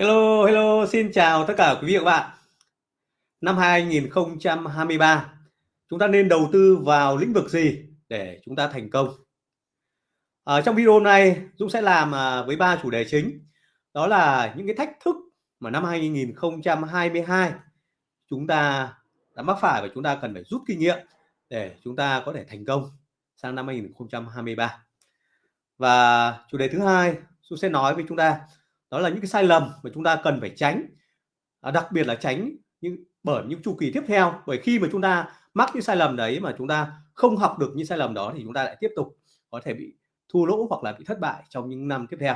Hello, hello, xin chào tất cả quý vị và các bạn. Năm 2023, chúng ta nên đầu tư vào lĩnh vực gì để chúng ta thành công? Ở trong video này, Dũng sẽ làm à, với ba chủ đề chính. Đó là những cái thách thức mà năm 2022 chúng ta đã mắc phải và chúng ta cần phải rút kinh nghiệm để chúng ta có thể thành công sang năm 2023. Và chủ đề thứ hai, Dũng sẽ nói với chúng ta đó là những cái sai lầm mà chúng ta cần phải tránh. À, đặc biệt là tránh những bởi những chu kỳ tiếp theo. Bởi khi mà chúng ta mắc những sai lầm đấy mà chúng ta không học được những sai lầm đó thì chúng ta lại tiếp tục có thể bị thua lỗ hoặc là bị thất bại trong những năm tiếp theo.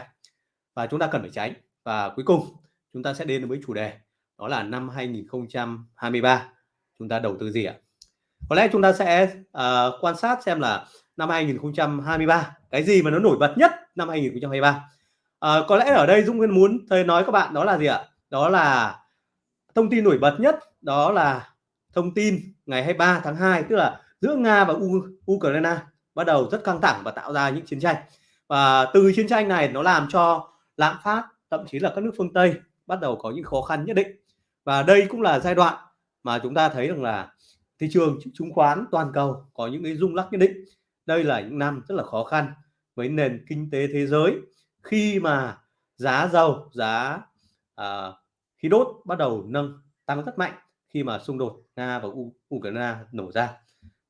Và chúng ta cần phải tránh. Và cuối cùng chúng ta sẽ đến với chủ đề. Đó là năm 2023 chúng ta đầu tư gì ạ? Có lẽ chúng ta sẽ uh, quan sát xem là năm 2023 cái gì mà nó nổi bật nhất năm 2023 à, có lẽ ở đây Dũng muốn thầy nói các bạn đó là gì ạ? Đó là thông tin nổi bật nhất đó là thông tin ngày 23 tháng 2 tức là giữa Nga và U Ukraine bắt đầu rất căng thẳng và tạo ra những chiến tranh. Và từ chiến tranh này nó làm cho lạm phát thậm chí là các nước phương Tây bắt đầu có những khó khăn nhất định. Và đây cũng là giai đoạn mà chúng ta thấy rằng là thị trường chứng khoán toàn cầu có những cái rung lắc nhất định. Đây là những năm rất là khó khăn với nền kinh tế thế giới khi mà giá dầu giá uh, khí đốt bắt đầu nâng tăng rất mạnh khi mà xung đột Nga và Ukraine nổ ra.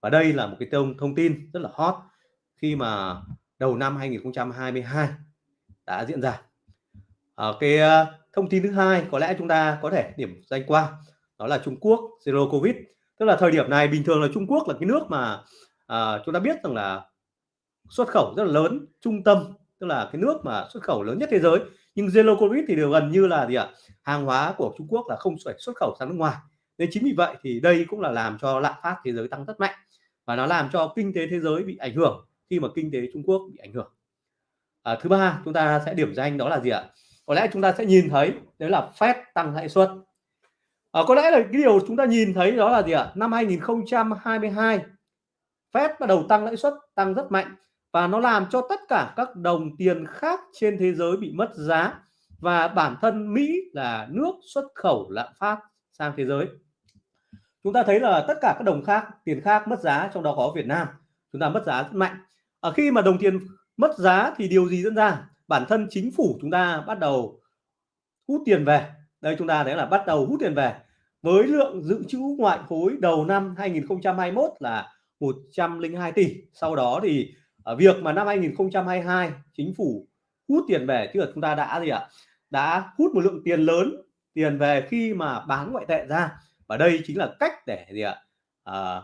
Và đây là một cái thông thông tin rất là hot khi mà đầu năm 2022 đã diễn ra. Ở cái uh, thông tin thứ hai có lẽ chúng ta có thể điểm danh qua đó là Trung Quốc zero covid. Tức là thời điểm này bình thường là Trung Quốc là cái nước mà uh, chúng ta biết rằng là xuất khẩu rất là lớn trung tâm tức là cái nước mà xuất khẩu lớn nhất thế giới. Nhưng zero covid thì đều gần như là gì ạ? Hàng hóa của Trung Quốc là không phải xuất khẩu sang nước ngoài. Nên chính vì vậy thì đây cũng là làm cho lạm phát thế giới tăng rất mạnh. Và nó làm cho kinh tế thế giới bị ảnh hưởng khi mà kinh tế Trung Quốc bị ảnh hưởng. À, thứ ba chúng ta sẽ điểm danh đó là gì ạ? Có lẽ chúng ta sẽ nhìn thấy đấy là Fed tăng lãi suất. À, có lẽ là cái điều chúng ta nhìn thấy đó là gì ạ? Năm 2022 Fed bắt đầu tăng lãi suất tăng rất mạnh và nó làm cho tất cả các đồng tiền khác trên thế giới bị mất giá. Và bản thân Mỹ là nước xuất khẩu lạm phát sang thế giới. Chúng ta thấy là tất cả các đồng khác, tiền khác mất giá, trong đó có Việt Nam. Chúng ta mất giá rất mạnh. Ở khi mà đồng tiền mất giá thì điều gì diễn ra? Bản thân chính phủ chúng ta bắt đầu hút tiền về. Đây, chúng ta thấy là bắt đầu hút tiền về. Với lượng dự trữ ngoại hối đầu năm 2021 là 102 tỷ. Sau đó thì ở việc mà năm 2022 chính phủ hút tiền về chứ là chúng ta đã gì ạ? Đã hút một lượng tiền lớn tiền về khi mà bán ngoại tệ ra. Và đây chính là cách để gì ạ? À,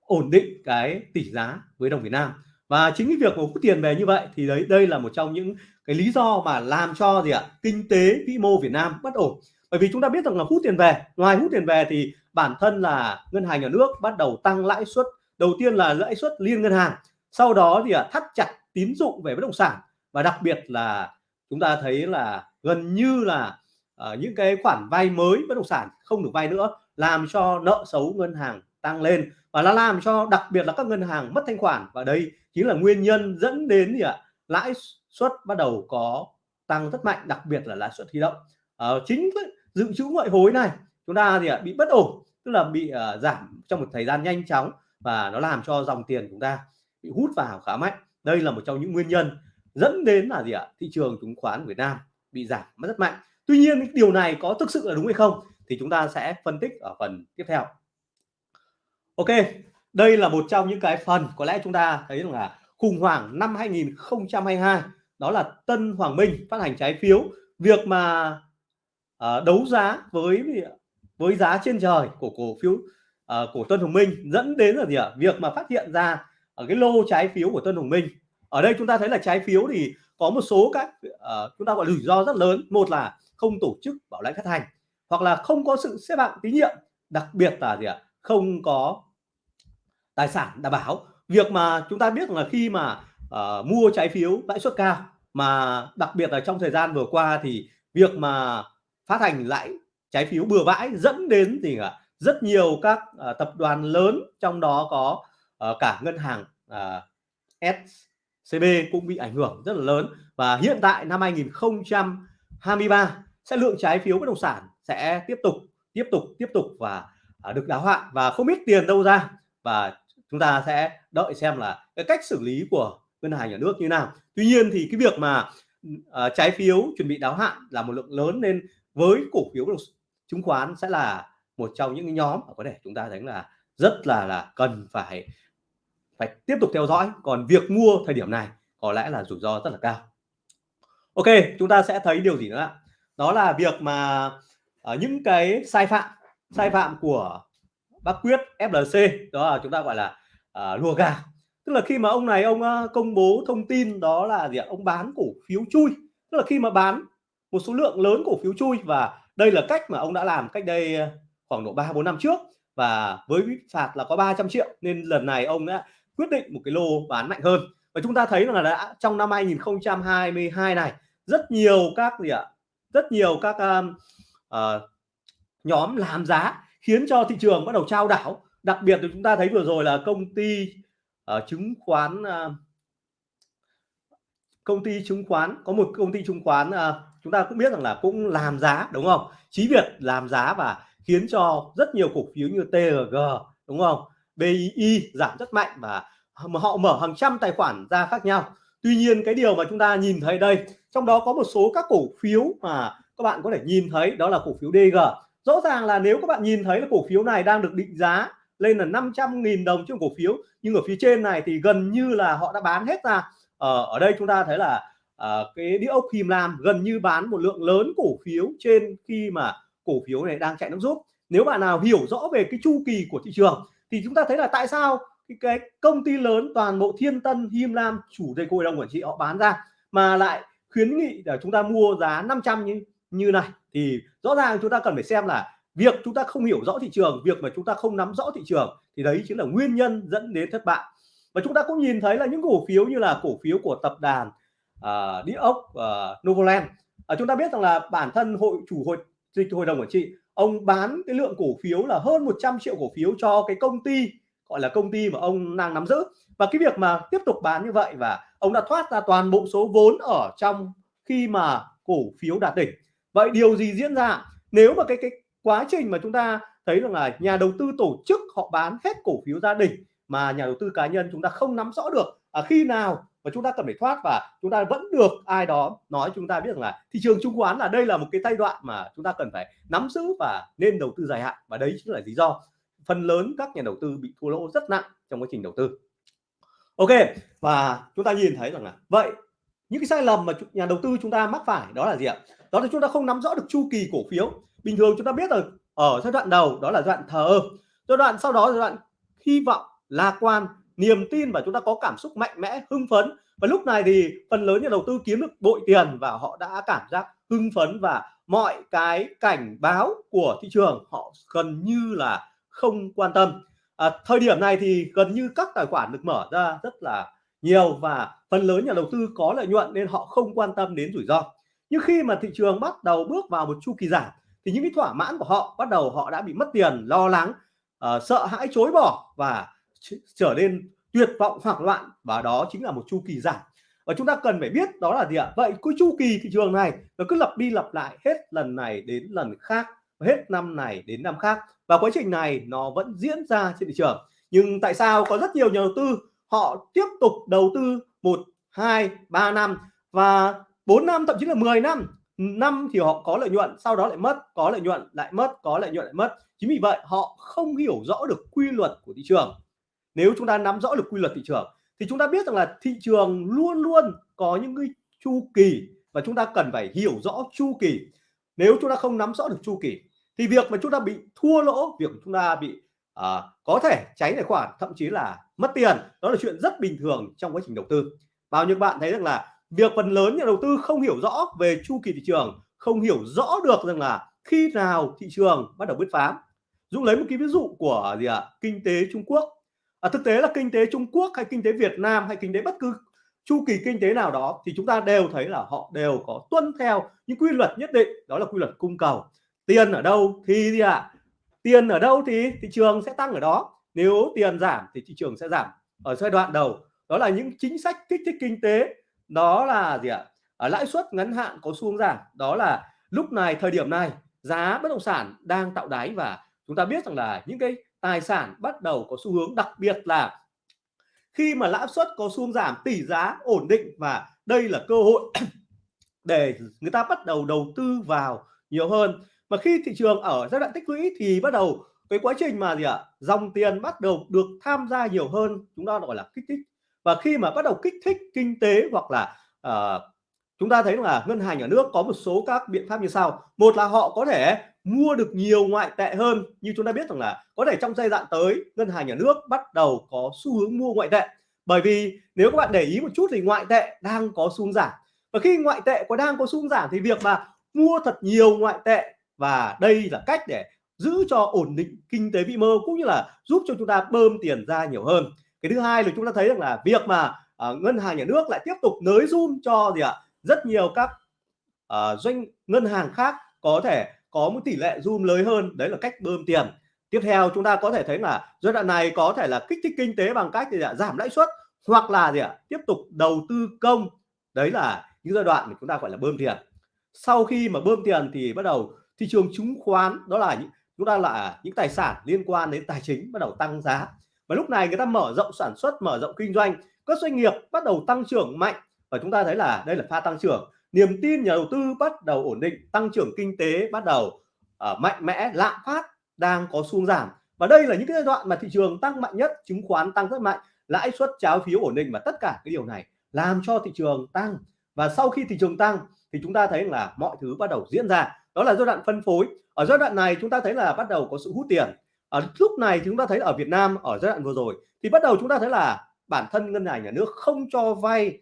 ổn định cái tỷ giá với đồng Việt Nam. Và chính cái việc mà hút tiền về như vậy thì đấy đây là một trong những cái lý do mà làm cho gì ạ? Kinh tế vĩ mô Việt Nam bất ổn. Bởi vì chúng ta biết rằng là hút tiền về ngoài hút tiền về thì bản thân là ngân hàng nhà nước bắt đầu tăng lãi suất. Đầu tiên là lãi suất liên ngân hàng sau đó thì à, thắt chặt tín dụng về bất động sản. Và đặc biệt là chúng ta thấy là gần như là uh, những cái khoản vay mới bất động sản không được vay nữa làm cho nợ xấu ngân hàng tăng lên. Và nó làm cho đặc biệt là các ngân hàng mất thanh khoản. Và đây chính là nguyên nhân dẫn đến gì ạ à, lãi suất bắt đầu có tăng rất mạnh đặc biệt là lãi suất huy động. À, chính dự trữ ngoại hối này chúng ta thì à, bị bất ổn tức là bị à, giảm trong một thời gian nhanh chóng và nó làm cho dòng tiền chúng ta bị hút vào khá mạnh. Đây là một trong những nguyên nhân dẫn đến là gì ạ? Thị trường chứng khoán Việt Nam bị giảm rất mạnh. Tuy nhiên điều này có thực sự là đúng hay không thì chúng ta sẽ phân tích ở phần tiếp theo. Ok đây là một trong những cái phần có lẽ chúng ta thấy rằng là khủng hoảng năm 2022 đó là Tân Hoàng Minh phát hành trái phiếu. Việc mà uh, đấu giá với với giá trên trời của cổ phiếu uh, của Tân Hoàng Minh dẫn đến là gì ạ? Việc mà phát hiện ra ở cái lô trái phiếu của Tân Hồng Minh. Ở đây chúng ta thấy là trái phiếu thì có một số các uh, chúng ta gọi rủi ro rất lớn. Một là không tổ chức bảo lãnh phát hành hoặc là không có sự xếp hạng tín nhiệm đặc biệt là gì ạ? Không có tài sản đảm bảo. Việc mà chúng ta biết là khi mà uh, mua trái phiếu lãi suất cao mà đặc biệt là trong thời gian vừa qua thì việc mà phát hành lãi trái phiếu bừa bãi dẫn đến gì ạ? Rất nhiều các uh, tập đoàn lớn trong đó có uh, cả ngân hàng à, uh, SCB cũng bị ảnh hưởng rất là lớn. Và hiện tại năm 2023 sẽ lượng trái phiếu bất động sản sẽ tiếp tục tiếp tục tiếp tục và à, được đáo hạn. Và không biết tiền đâu ra. Và chúng ta sẽ đợi xem là cái cách xử lý của ngân hàng nhà nước như nào. Tuy nhiên thì cái việc mà uh, trái phiếu chuẩn bị đáo hạn là một lượng lớn nên với cổ phiếu chứng khoán sẽ là một trong những nhóm có thể chúng ta thấy là rất là là cần phải phải tiếp tục theo dõi. Còn việc mua thời điểm này có lẽ là rủi ro rất là cao. Ok chúng ta sẽ thấy điều gì nữa đó là việc mà ở những cái sai phạm sai phạm của bác quyết FLC đó là chúng ta gọi là uh, lùa gà. Tức là khi mà ông này ông uh, công bố thông tin đó là gì ạ? Ông bán cổ phiếu chui. Tức là khi mà bán một số lượng lớn cổ phiếu chui và đây là cách mà ông đã làm cách đây khoảng độ 3 4 năm trước và với phạt là có 300 triệu. Nên lần này ông đã quyết định một cái lô bán mạnh hơn. Và chúng ta thấy là đã trong năm 2022 này rất nhiều các gì ạ? Rất nhiều các um, uh, nhóm làm giá khiến cho thị trường bắt đầu trao đảo. Đặc biệt thì chúng ta thấy vừa rồi là công ty uh, chứng khoán uh, công ty chứng khoán có một công ty chứng khoán uh, chúng ta cũng biết rằng là cũng làm giá đúng không? Chí Việt làm giá và khiến cho rất nhiều cổ phiếu như TG đúng không? BII giảm rất mạnh và họ mở hàng trăm tài khoản ra khác nhau. Tuy nhiên cái điều mà chúng ta nhìn thấy đây trong đó có một số các cổ phiếu mà các bạn có thể nhìn thấy đó là cổ phiếu DG rõ ràng là nếu các bạn nhìn thấy là cổ phiếu này đang được định giá lên là 500.000 đồng trên cổ phiếu nhưng ở phía trên này thì gần như là họ đã bán hết ra. Ở, ờ, ở đây chúng ta thấy là uh, cái đĩa ốc Him Lam gần như bán một lượng lớn cổ phiếu trên khi mà cổ phiếu này đang chạy nước rút. Nếu bạn nào hiểu rõ về cái chu kỳ của thị trường thì chúng ta thấy là tại sao cái, công ty lớn toàn bộ Thiên Tân Him Lam chủ tịch hội đồng quản trị họ bán ra mà lại khuyến nghị để chúng ta mua giá 500 như như này? Thì rõ ràng chúng ta cần phải xem là việc chúng ta không hiểu rõ thị trường việc mà chúng ta không nắm rõ thị trường thì đấy chính là nguyên nhân dẫn đến thất bại. Và chúng ta cũng nhìn thấy là những cổ phiếu như là cổ phiếu của tập đoàn uh, địa ốc à, uh, Novoland uh, à, chúng ta biết rằng là bản thân hội chủ hội hội đồng quản trị ông bán cái lượng cổ phiếu là hơn 100 triệu cổ phiếu cho cái công ty gọi là công ty mà ông đang nắm giữ. Và cái việc mà tiếp tục bán như vậy và ông đã thoát ra toàn bộ số vốn ở trong khi mà cổ phiếu đạt đỉnh. Vậy điều gì diễn ra? Nếu mà cái cái quá trình mà chúng ta thấy rằng là nhà đầu tư tổ chức họ bán hết cổ phiếu gia đình mà nhà đầu tư cá nhân chúng ta không nắm rõ được à, khi nào và chúng ta cần phải thoát và chúng ta vẫn được ai đó nói chúng ta biết rằng là thị trường chứng khoán là đây là một cái giai đoạn mà chúng ta cần phải nắm giữ và nên đầu tư dài hạn. Và đấy chính là lý do phần lớn các nhà đầu tư bị thua lỗ rất nặng trong quá trình đầu tư. Ok, và chúng ta nhìn thấy rằng là vậy, những cái sai lầm mà nhà đầu tư chúng ta mắc phải đó là gì ạ? Đó là chúng ta không nắm rõ được chu kỳ cổ phiếu. Bình thường chúng ta biết rồi ở giai đoạn đầu đó là giai đoạn thờ ơ, giai đoạn sau đó giai đoạn hy vọng lạc quan niềm tin và chúng ta có cảm xúc mạnh mẽ hưng phấn. Và lúc này thì phần lớn nhà đầu tư kiếm được bội tiền và họ đã cảm giác hưng phấn và mọi cái cảnh báo của thị trường họ gần như là không quan tâm. À, thời điểm này thì gần như các tài khoản được mở ra rất là nhiều và phần lớn nhà đầu tư có lợi nhuận nên họ không quan tâm đến rủi ro. Nhưng khi mà thị trường bắt đầu bước vào một chu kỳ giảm thì những cái thỏa mãn của họ bắt đầu họ đã bị mất tiền lo lắng uh, sợ hãi chối bỏ và trở nên tuyệt vọng, hoảng loạn và đó chính là một chu kỳ giảm. Và chúng ta cần phải biết đó là gì ạ? Vậy cái chu kỳ thị trường này nó cứ lặp đi lặp lại hết lần này đến lần khác, hết năm này đến năm khác. Và quá trình này nó vẫn diễn ra trên thị trường. Nhưng tại sao có rất nhiều nhà đầu tư họ tiếp tục đầu tư một, hai, ba năm và 4 năm, thậm chí là 10 năm? Năm thì họ có lợi nhuận, sau đó lại mất, có lợi nhuận, lại mất, có lợi nhuận, lại mất. Chính vì vậy họ không hiểu rõ được quy luật của thị trường nếu chúng ta nắm rõ được quy luật thị trường thì chúng ta biết rằng là thị trường luôn luôn có những cái chu kỳ và chúng ta cần phải hiểu rõ chu kỳ. Nếu chúng ta không nắm rõ được chu kỳ thì việc mà chúng ta bị thua lỗ việc chúng ta bị à, có thể cháy tài khoản thậm chí là mất tiền đó là chuyện rất bình thường trong quá trình đầu tư. Bao nhiêu bạn thấy rằng là việc phần lớn nhà đầu tư không hiểu rõ về chu kỳ thị trường không hiểu rõ được rằng là khi nào thị trường bắt đầu bứt phá. Dũng lấy một cái ví dụ của gì ạ? À? kinh tế Trung Quốc à, thực tế là kinh tế Trung Quốc hay kinh tế Việt Nam hay kinh tế bất cứ chu kỳ kinh tế nào đó thì chúng ta đều thấy là họ đều có tuân theo những quy luật nhất định đó là quy luật cung cầu. Tiền ở đâu thì gì ạ? À? tiền ở đâu thì thị trường sẽ tăng ở đó. Nếu tiền giảm thì thị trường sẽ giảm ở giai đoạn đầu. Đó là những chính sách kích thích kinh tế. Đó là gì ạ? À, lãi suất ngắn hạn có xu hướng giảm. Đó là lúc này thời điểm này giá bất động sản đang tạo đáy và chúng ta biết rằng là những cái tài sản bắt đầu có xu hướng đặc biệt là khi mà lãi suất có xu hướng giảm tỷ giá ổn định và đây là cơ hội để người ta bắt đầu đầu tư vào nhiều hơn. Mà khi thị trường ở giai đoạn tích lũy thì bắt đầu cái quá trình mà gì ạ dòng tiền bắt đầu được tham gia nhiều hơn chúng ta gọi là kích thích. Và khi mà bắt đầu kích thích kinh tế hoặc là uh, chúng ta thấy là ngân hàng nhà nước có một số các biện pháp như sau. Một là họ có thể mua được nhiều ngoại tệ hơn. Như chúng ta biết rằng là có thể trong giai đoạn tới ngân hàng nhà nước bắt đầu có xu hướng mua ngoại tệ. Bởi vì nếu các bạn để ý một chút thì ngoại tệ đang có xu hướng giảm. Và khi ngoại tệ có đang có xu hướng giảm thì việc mà mua thật nhiều ngoại tệ và đây là cách để giữ cho ổn định kinh tế vĩ mô cũng như là giúp cho chúng ta bơm tiền ra nhiều hơn. Cái thứ hai là chúng ta thấy rằng là việc mà uh, ngân hàng nhà nước lại tiếp tục nới zoom cho gì ạ? Rất nhiều các uh, doanh ngân hàng khác có thể có một tỷ lệ zoom lớn hơn, đấy là cách bơm tiền. Tiếp theo, chúng ta có thể thấy là giai đoạn này có thể là kích thích kinh tế bằng cách gì ạ? Giảm lãi suất hoặc là gì ạ? Tiếp tục đầu tư công. Đấy là những giai đoạn mà chúng ta gọi là bơm tiền. Sau khi mà bơm tiền thì bắt đầu thị trường chứng khoán, đó là những, chúng ta là những tài sản liên quan đến tài chính bắt đầu tăng giá. Và lúc này người ta mở rộng sản xuất, mở rộng kinh doanh, các doanh nghiệp bắt đầu tăng trưởng mạnh. Và chúng ta thấy là đây là pha tăng trưởng niềm tin nhà đầu tư bắt đầu ổn định tăng trưởng kinh tế bắt đầu uh, mạnh mẽ lạm phát đang có xu giảm. Và đây là những cái giai đoạn mà thị trường tăng mạnh nhất chứng khoán tăng rất mạnh lãi suất trái phiếu ổn định và tất cả cái điều này làm cho thị trường tăng. Và sau khi thị trường tăng thì chúng ta thấy là mọi thứ bắt đầu diễn ra. Đó là giai đoạn phân phối. Ở giai đoạn này chúng ta thấy là bắt đầu có sự hút tiền. Ở lúc này chúng ta thấy ở Việt Nam ở giai đoạn vừa rồi thì bắt đầu chúng ta thấy là bản thân ngân hàng nhà nước không cho vay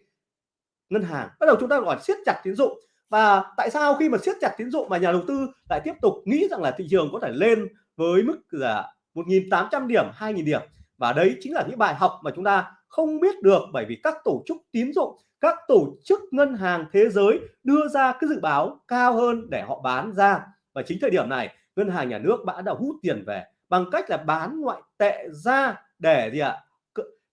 ngân hàng. Bắt đầu chúng ta gọi siết chặt tín dụng. Và tại sao khi mà siết chặt tín dụng mà nhà đầu tư lại tiếp tục nghĩ rằng là thị trường có thể lên với mức là 1.800 điểm 2.000 điểm? Và đấy chính là những bài học mà chúng ta không biết được bởi vì các tổ chức tín dụng, các tổ chức ngân hàng thế giới đưa ra cái dự báo cao hơn để họ bán ra. Và chính thời điểm này, ngân hàng nhà nước đã đã hút tiền về bằng cách là bán ngoại tệ ra để gì ạ?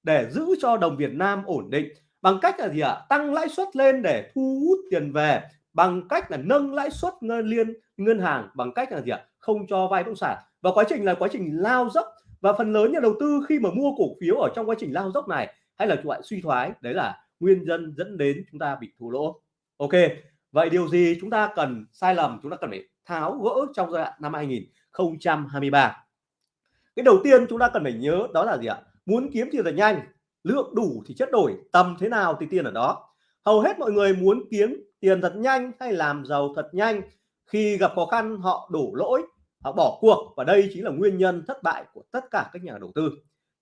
Để giữ cho đồng Việt Nam ổn định bằng cách là gì ạ? Tăng lãi suất lên để thu hút tiền về. Bằng cách là nâng lãi suất ngân liên, ngân hàng. Bằng cách là gì ạ? Không cho vay bất động sản. Và quá trình là quá trình lao dốc. Và phần lớn nhà đầu tư khi mà mua cổ phiếu ở trong quá trình lao dốc này, hay là loại suy thoái, đấy là nguyên nhân dẫn đến chúng ta bị thua lỗ. Ok, vậy điều gì chúng ta cần sai lầm, chúng ta cần phải tháo gỡ trong giai đoạn năm 2023 cái đầu tiên chúng ta cần phải nhớ đó là gì ạ? Muốn kiếm tiền thật nhanh lượng đủ thì chất đổi, tầm thế nào thì tiền ở đó. Hầu hết mọi người muốn kiếm tiền thật nhanh hay làm giàu thật nhanh. Khi gặp khó khăn, họ đổ lỗi, họ bỏ cuộc và đây chính là nguyên nhân thất bại của tất cả các nhà đầu tư.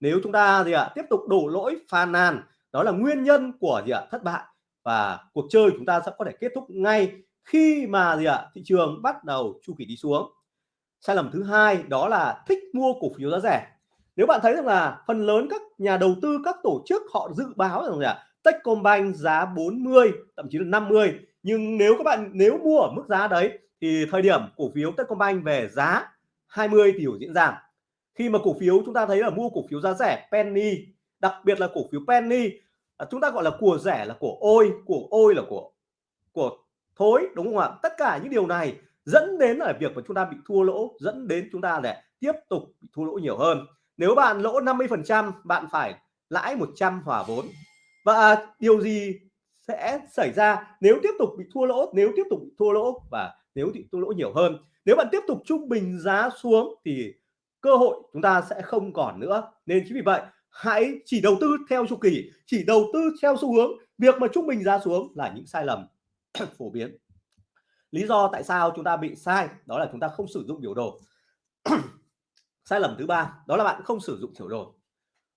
Nếu chúng ta gì ạ, tiếp tục đổ lỗi, phàn nàn, đó là nguyên nhân của gì ạ, thất bại. Và cuộc chơi chúng ta sẽ có thể kết thúc ngay khi mà gì ạ, thị trường bắt đầu chu kỳ đi xuống. Sai lầm thứ hai đó là thích mua cổ phiếu giá rẻ nếu bạn thấy rằng là phần lớn các nhà đầu tư các tổ chức họ dự báo rằng là Techcombank giá 40 thậm chí là 50 nhưng nếu các bạn nếu mua ở mức giá đấy thì thời điểm cổ phiếu Techcombank về giá 20 thì diễn ra. Khi mà cổ phiếu chúng ta thấy là mua cổ phiếu giá rẻ penny đặc biệt là cổ phiếu penny à, chúng ta gọi là của rẻ là của ôi của ôi là của của thối đúng không ạ? Tất cả những điều này dẫn đến là việc mà chúng ta bị thua lỗ dẫn đến chúng ta để tiếp tục bị thua lỗ nhiều hơn nếu bạn lỗ 50 phần trăm, bạn phải lãi 100 hòa vốn. Và à, điều gì sẽ xảy ra nếu tiếp tục bị thua lỗ, nếu tiếp tục bị thua lỗ và nếu bị thua lỗ nhiều hơn? Nếu bạn tiếp tục trung bình giá xuống thì cơ hội chúng ta sẽ không còn nữa. Nên chính vì vậy, hãy chỉ đầu tư theo chu kỳ, chỉ đầu tư theo xu hướng. Việc mà trung bình giá xuống là những sai lầm phổ biến. Lý do tại sao chúng ta bị sai, đó là chúng ta không sử dụng biểu đồ. sai lầm thứ ba, đó là bạn không sử dụng biểu đồ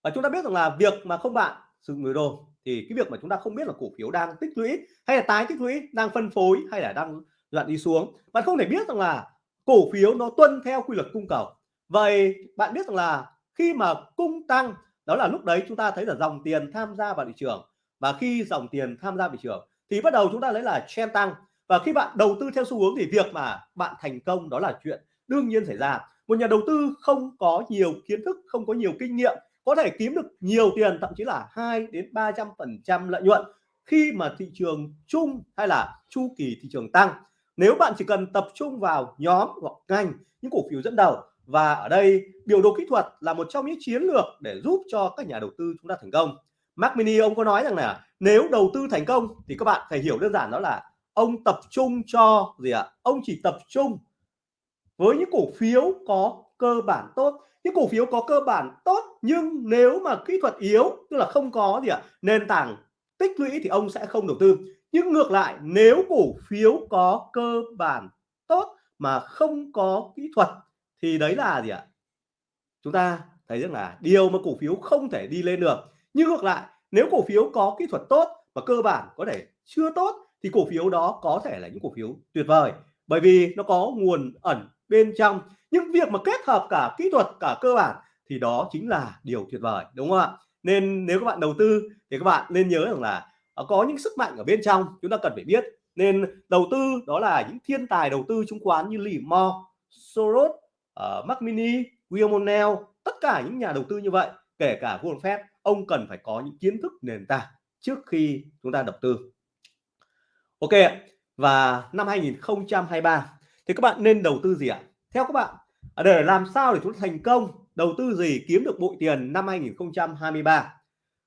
và chúng ta biết rằng là việc mà không bạn sử dụng biểu đồ thì cái việc mà chúng ta không biết là cổ phiếu đang tích lũy hay là tái tích lũy, đang phân phối hay là đang đoạn đi xuống. Bạn không thể biết rằng là cổ phiếu nó tuân theo quy luật cung cầu. Vậy bạn biết rằng là khi mà cung tăng, đó là lúc đấy chúng ta thấy là dòng tiền tham gia vào thị trường. Và khi dòng tiền tham gia thị trường thì bắt đầu chúng ta lấy là trend tăng. Và khi bạn đầu tư theo xu hướng thì việc mà bạn thành công đó là chuyện đương nhiên xảy ra một nhà đầu tư không có nhiều kiến thức, không có nhiều kinh nghiệm, có thể kiếm được nhiều tiền, thậm chí là 2 đến 300 phần trăm lợi nhuận khi mà thị trường chung hay là chu kỳ thị trường tăng nếu bạn chỉ cần tập trung vào nhóm hoặc ngành, những cổ phiếu dẫn đầu, và ở đây biểu đồ kỹ thuật là một trong những chiến lược để giúp cho các nhà đầu tư chúng ta thành công Mac Mini, ông có nói rằng là nếu đầu tư thành công thì các bạn phải hiểu đơn giản đó là ông tập trung cho gì ạ à? ông chỉ tập trung với những cổ phiếu có cơ bản tốt. Những cổ phiếu có cơ bản tốt, nhưng nếu mà kỹ thuật yếu, tức là không có gì ạ à? nền tảng tích lũy thì ông sẽ không đầu tư. Nhưng ngược lại, nếu cổ phiếu có cơ bản tốt mà không có kỹ thuật thì đấy là gì ạ? Chúng ta thấy rằng là điều mà cổ phiếu không thể đi lên được. Nhưng ngược lại, nếu cổ phiếu có kỹ thuật tốt và cơ bản có thể chưa tốt thì cổ phiếu đó có thể là những cổ phiếu tuyệt vời. Bởi vì nó có nguồn ẩn bên trong. Những việc mà kết hợp cả kỹ thuật cả cơ bản thì đó chính là điều tuyệt vời đúng không ạ? Nên nếu các bạn đầu tư thì các bạn nên nhớ rằng là ờ, có những sức mạnh ở bên trong chúng ta cần phải biết. Nên đầu tư đó là những thiên tài đầu tư chứng khoán như Lee Mo, Soros, uh, Mac Mini, William O'Neill tất cả những nhà đầu tư như vậy kể cả Warren Buffett ông cần phải có những kiến thức nền tảng trước khi chúng ta đầu tư. Ok và năm 2023 thì các bạn nên đầu tư gì ạ? Theo các bạn để làm sao để chúng ta thành công, đầu tư gì, kiếm được bội tiền năm 2023